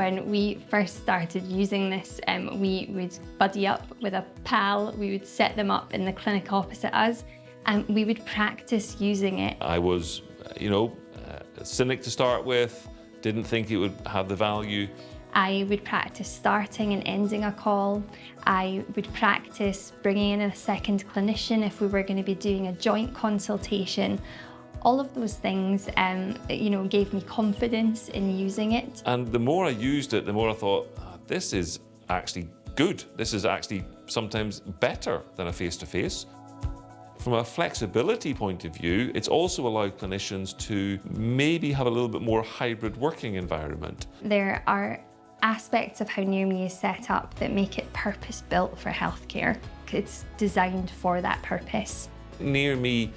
When we first started using this, um, we would buddy up with a pal, we would set them up in the clinic opposite us, and we would practice using it. I was, you know, a cynic to start with, didn't think it would have the value. I would practice starting and ending a call. I would practice bringing in a second clinician if we were going to be doing a joint consultation. All of those things, um, you know, gave me confidence in using it. And the more I used it, the more I thought, oh, this is actually good. This is actually sometimes better than a face-to-face. -face. From a flexibility point of view, it's also allowed clinicians to maybe have a little bit more hybrid working environment. There are aspects of how NearMe is set up that make it purpose-built for healthcare. It's designed for that purpose. NearMe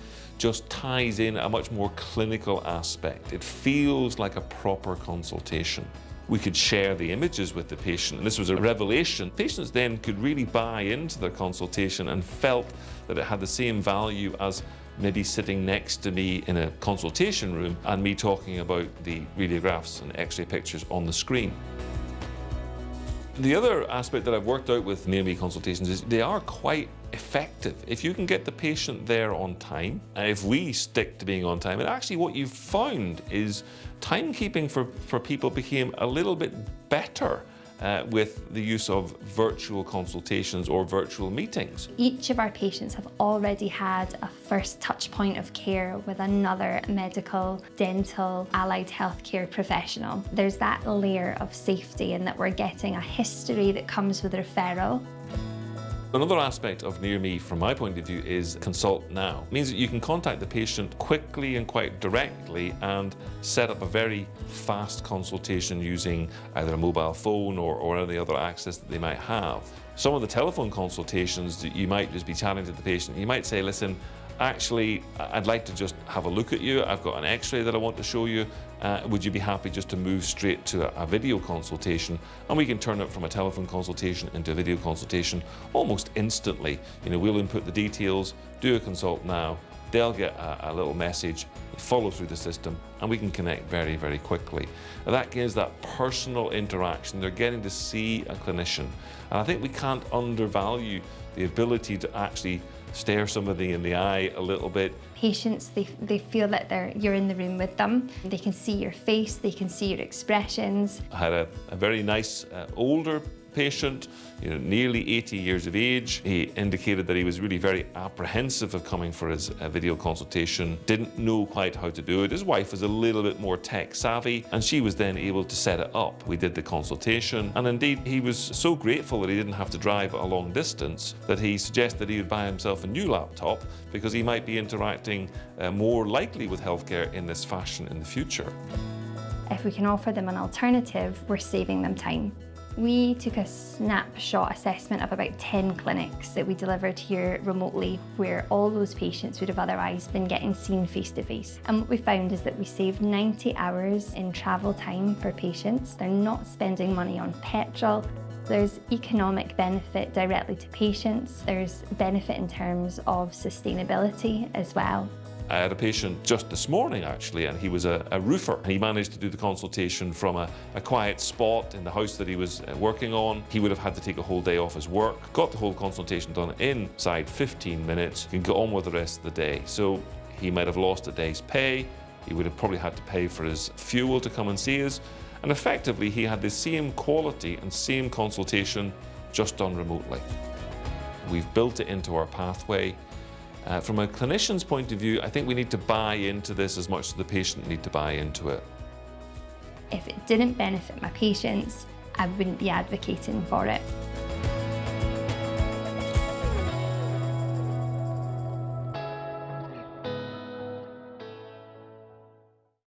just ties in a much more clinical aspect. It feels like a proper consultation. We could share the images with the patient, and this was a revelation. Patients then could really buy into their consultation and felt that it had the same value as maybe sitting next to me in a consultation room and me talking about the radiographs and x-ray pictures on the screen. The other aspect that I've worked out with NearMe consultations is they are quite effective. If you can get the patient there on time, and if we stick to being on time, and actually what you've found is timekeeping for, for people became a little bit better uh, with the use of virtual consultations or virtual meetings. Each of our patients have already had a first touch point of care with another medical, dental, allied healthcare professional. There's that layer of safety in that we're getting a history that comes with referral Another aspect of Near Me from my point of view, is Consult Now. It means that you can contact the patient quickly and quite directly and set up a very fast consultation using either a mobile phone or, or any other access that they might have. Some of the telephone consultations that you might just be chatting to the patient, you might say, listen, actually, I'd like to just have a look at you. I've got an x-ray that I want to show you. Uh, would you be happy just to move straight to a, a, video consultation? And we can turn it from a telephone consultation into a video consultation almost instantly. You know, we'll input the details, do a consult now, they'll get a, a, little message, follow through the system, and we can connect very, very quickly. And that gives that personal interaction. They're getting to see a clinician. And I think we can't undervalue the ability to actually stare somebody in the eye a little bit. Patients, they, they feel that they're, you're in the room with them. They can see your face, they can see your expressions. I had a, a very nice uh, older patient, you know, nearly 80 years of age. He indicated that he was really very apprehensive of coming for his uh, video consultation, didn't know quite how to do it. His wife was a little bit more tech savvy and she was then able to set it up. We did the consultation and indeed he was so grateful that he didn't have to drive a long distance that he suggested that he would buy himself a new laptop because he might be interacting uh, more likely with healthcare in this fashion in the future. If we can offer them an alternative, we're saving them time. We took a snapshot assessment of about 10 clinics that we delivered here remotely where all those patients would have otherwise been getting seen face to face. And what we found is that we saved 90 hours in travel time for patients. They're not spending money on petrol. There's economic benefit directly to patients. There's benefit in terms of sustainability as well. I had a patient just this morning actually and he was a, a roofer. And he managed to do the consultation from a, a, quiet spot in the house that he was uh, working on. He would have had to take a whole day off his work, got the whole consultation done inside 15 minutes, can go on with the rest of the day. So he might have lost a day's pay, he would have probably had to pay for his fuel to come and see us and effectively he had the same quality and same consultation just done remotely. We've built it into our pathway uh, from a clinician's point of view, I think we need to buy into this as much as the patient need to buy into it. If it didn't benefit my patients, I wouldn't be advocating for it.